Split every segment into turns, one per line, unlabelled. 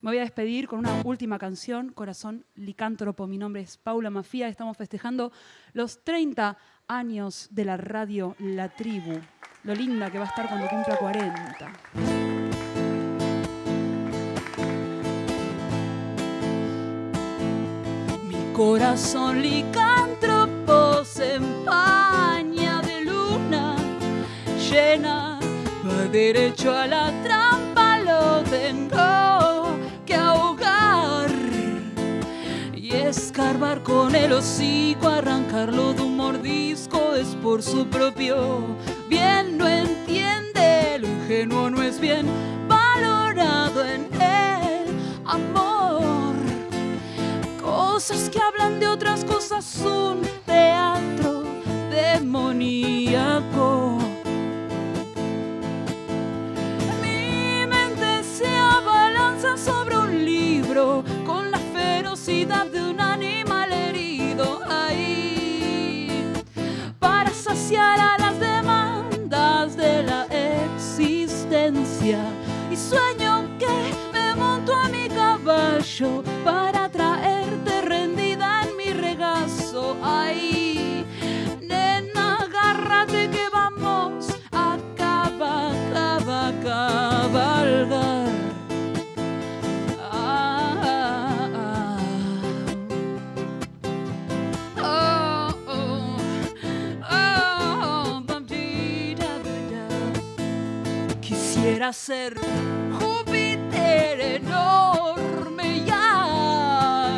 Me voy a despedir con una última canción, Corazón Licántropo. Mi nombre es Paula Mafía. Estamos festejando los 30 años de la radio La Tribu. Lo linda que va a estar cuando cumpla 40. Mi corazón licántropo se empaña de luna llena. Va derecho a la trampa, lo tengo Y escarbar con el hocico, arrancarlo de un mordisco es por su propio bien. No entiende, lo ingenuo no es bien valorado en el amor. Cosas que hablan de otras cosas, un teatro demoníaco. y sueño que me monto a mi caballo quisiera ser Júpiter enorme y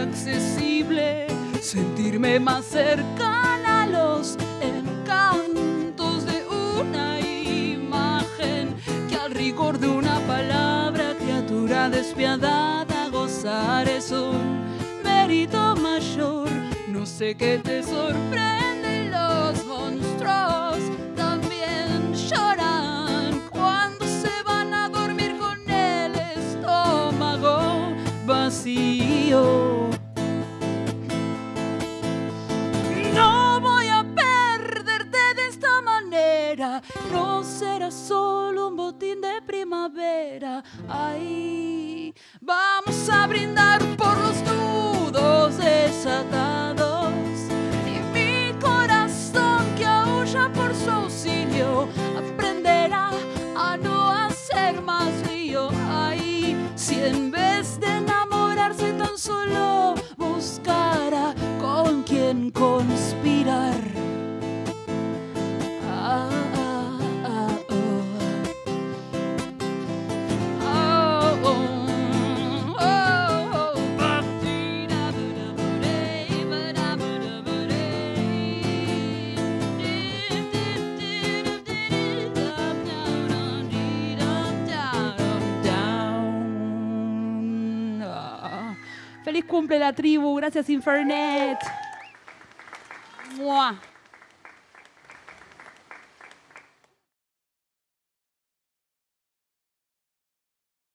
accesible, sentirme más cercana a los encantos de una imagen que al rigor de una palabra criatura despiadada gozar es un mérito mayor. No sé qué te sorprende los monstruos. no será solo un botín de primavera. Ay, vamos a brindar por los nudos desatados y mi corazón que aúlla por su auxilio aprenderá a no hacer más lío. Ay, si en vez de enamorarse tan solo buscará con quien conspirar. Feliz cumple la tribu. Gracias, Infernet. ¡Mua!